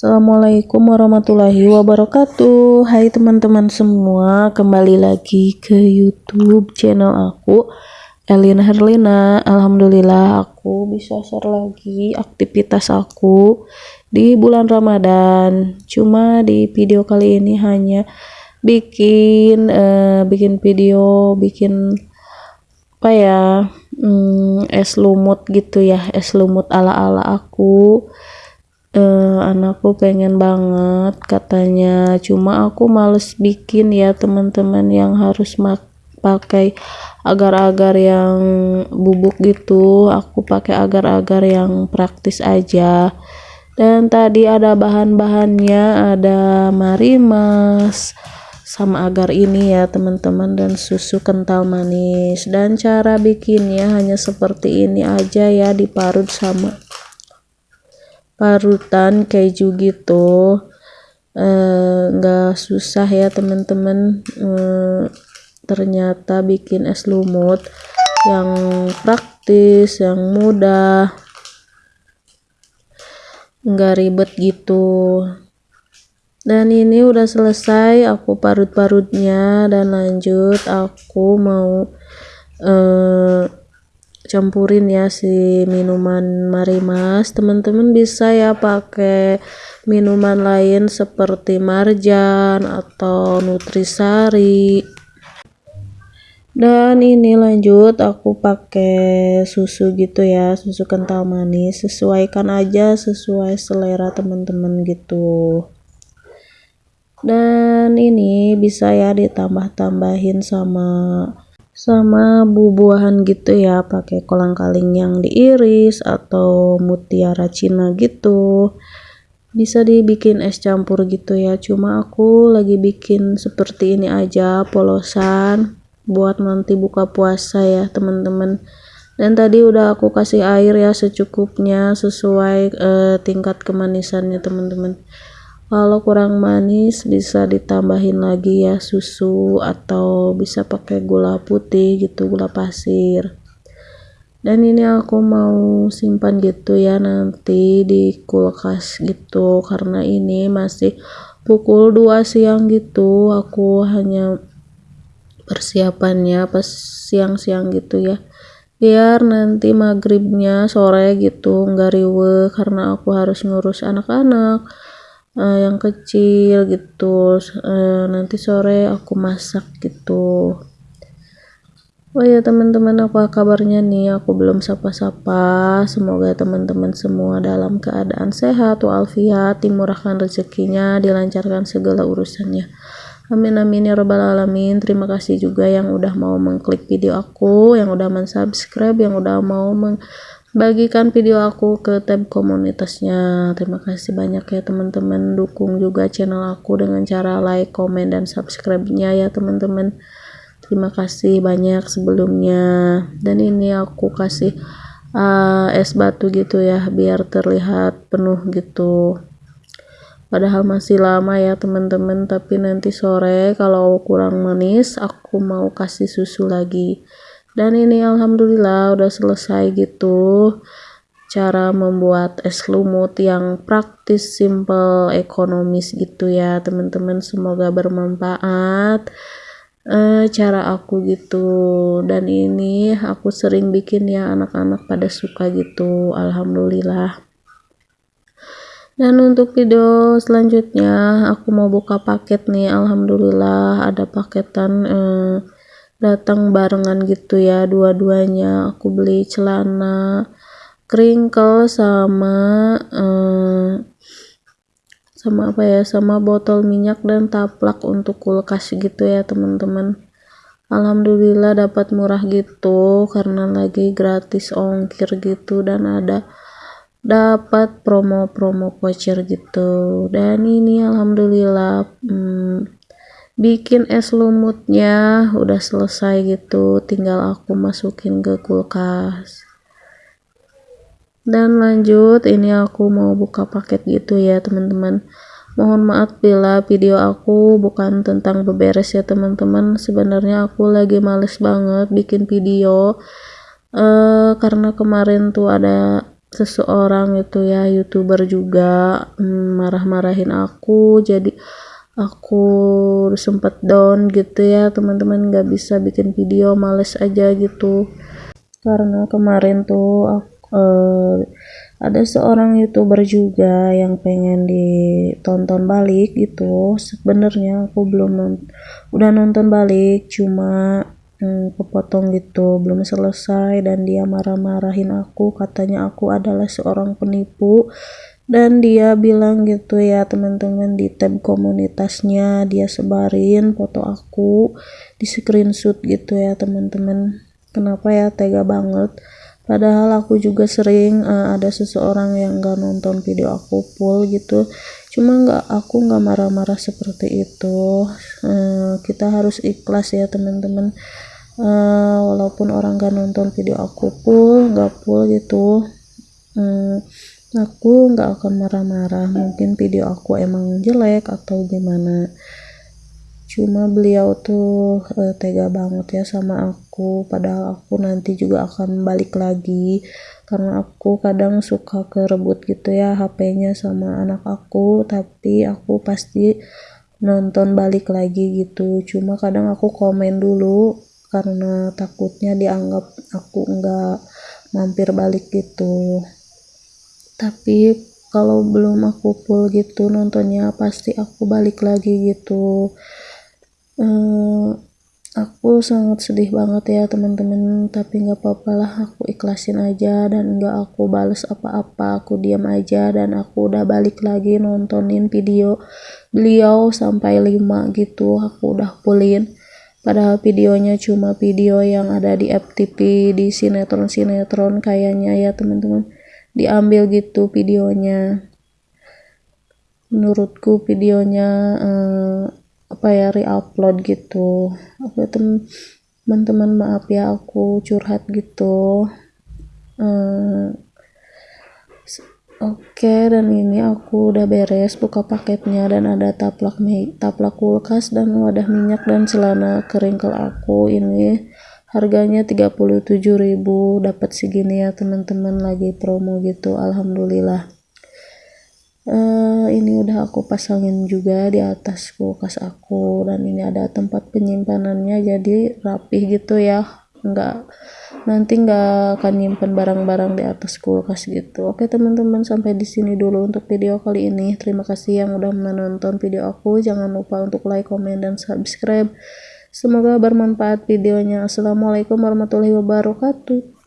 Assalamualaikum warahmatullahi wabarakatuh. Hai teman-teman semua Kembali lagi ke youtube channel aku Elina Herlina Alhamdulillah aku bisa share lagi aktivitas aku Di bulan Ramadan. Cuma di video kali ini hanya Bikin uh, Bikin video Bikin Apa ya hmm, Es lumut gitu ya Es lumut ala-ala aku uh, anakku pengen banget katanya. Cuma aku males bikin ya teman-teman yang harus pakai agar-agar yang bubuk gitu. Aku pakai agar-agar yang praktis aja. Dan tadi ada bahan-bahannya ada marimas sama agar ini ya teman-teman dan susu kental manis. Dan cara bikinnya hanya seperti ini aja ya diparut sama parutan keju gitu. Eh, susah ya teman-teman. Eh, ternyata bikin es lumut yang praktis yang mudah. Enggak ribet gitu. Dan ini udah selesai aku parut-parutnya. Dan lanjut aku mau eh, campurin ya si minuman marimas teman-teman bisa ya pakai minuman lain seperti marjan atau nutrisari. Dan ini lanjut aku pakai susu gitu ya susu kental manis. Sesuaikan aja sesuai selera teman-teman gitu. Dan ini bisa ya ditambah-tambahin sama sama buah-buahan gitu ya pakai kolang kaling yang diiris atau mutiara cina gitu. Bisa dibikin es campur gitu ya cuma aku lagi bikin seperti ini aja polosan buat nanti buka puasa ya teman-teman. Dan tadi udah aku kasih air ya secukupnya sesuai eh, tingkat kemanisannya teman-teman kalau kurang manis bisa ditambahin lagi ya susu atau bisa pakai gula putih gitu gula pasir. Dan ini aku mau simpan gitu ya nanti di kulkas gitu karena ini masih pukul 2 siang gitu. Aku hanya persiapannya pas siang-siang gitu ya. Biar nanti maghribnya sore gitu nggak riwe karena aku harus ngurus anak-anak uh, yang kecil gitu. Uh, nanti sore aku masak gitu. Oh ya teman-teman apa kabarnya nih? Aku belum sapa-sapa. Semoga teman-teman semua dalam keadaan sehat walafiat dimurahkan rezekinya dilancarkan segala urusannya. Amin amin ya robbal alamin. Terima kasih juga yang udah mau mengklik video aku yang udah mensubscribe yang udah mau meng bagikan video aku ke tab komunitasnya. Terima kasih banyak ya teman-teman. Dukung juga channel aku dengan cara like comment dan subscribe nya ya teman-teman. Terima kasih banyak sebelumnya. Dan ini aku kasih uh, es batu gitu ya biar terlihat penuh gitu. Padahal masih lama ya teman-teman. Tapi nanti sore kalau kurang manis aku mau kasih susu lagi dan ini alhamdulillah udah selesai gitu cara membuat es lumut yang praktis, simple, ekonomis gitu ya teman-teman. Semoga bermanfaat eh, cara aku gitu. Dan ini aku sering bikin ya anak-anak pada suka gitu alhamdulillah. Dan untuk video selanjutnya aku mau buka paket nih alhamdulillah ada paketan eh, datang barengan gitu ya dua-duanya. Aku beli celana crinkle sama eh, sama apa ya sama botol minyak dan taplak untuk kulkas gitu ya teman-teman. Alhamdulillah dapat murah gitu karena lagi gratis ongkir gitu dan ada dapat promo-promo voucher gitu. Dan ini alhamdulillah hmm, bikin es lumutnya udah selesai gitu tinggal aku masukin ke kulkas. Dan lanjut ini aku mau buka paket gitu ya teman-teman. Mohon maaf bila video aku bukan tentang beberes ya teman-teman. Sebenarnya aku lagi males banget bikin video uh, karena kemarin tuh ada seseorang itu ya youtuber juga hmm, marah-marahin aku. Jadi aku sempet down gitu ya teman-teman nggak bisa bikin video males aja gitu. Karena kemarin tuh aku, uh, ada seorang youtuber juga yang pengen ditonton balik gitu. Sebenarnya aku belum udah nonton balik cuma hmm, kepotong gitu belum selesai dan dia marah-marahin aku. Katanya aku adalah seorang penipu dan dia bilang gitu ya teman-teman di tab komunitasnya dia sebarin foto aku di screenshot gitu ya teman-teman. Kenapa ya tega banget. Padahal aku juga sering uh, ada seseorang yang gak nonton video aku full gitu. Cuma nggak aku nggak marah-marah seperti itu. Uh, kita harus ikhlas ya teman-teman. Uh, walaupun orang gak nonton video aku full nggak full gitu. Uh, aku nggak akan marah-marah. Mungkin video aku emang jelek atau gimana. Cuma beliau tuh uh, tega banget ya sama aku. Padahal aku nanti juga akan balik lagi. Karena aku kadang suka kerebut gitu ya HP-nya sama anak aku. Tapi aku pasti nonton balik lagi gitu. Cuma kadang aku komen dulu karena takutnya dianggap aku enggak mampir balik gitu tapi kalau belum aku full gitu nontonnya pasti aku balik lagi gitu. Uh, aku sangat sedih banget ya teman-teman. Tapi nggak apa-apa lah aku ikhlasin aja dan nggak aku bales apa-apa. Aku diam aja dan aku udah balik lagi nontonin video beliau sampai 5 gitu. Aku udah pulin padahal videonya cuma video yang ada di FTP di sinetron-sinetron kayaknya ya teman-teman diambil gitu videonya. Menurutku videonya eh, apa ya reupload gitu. Oke teman-teman maaf ya aku curhat gitu. Eh, Oke, dan ini aku udah beres buka paketnya dan ada taplak taplak kulkas dan wadah minyak dan celana kering kalau aku ini harganya 37.000 dapat segini ya teman-teman lagi promo gitu alhamdulillah. Uh, ini udah aku pasangin juga di atas kulkas aku dan ini ada tempat penyimpanannya jadi rapih gitu ya. Enggak nanti nggak akan nyimpen barang-barang di atas kulkas gitu. Oke teman-teman sampai di sini dulu untuk video kali ini. Terima kasih yang udah menonton video aku. Jangan lupa untuk like comment dan subscribe semoga bermanfaat videonya. Assalamualaikum warahmatullahi wabarakatuh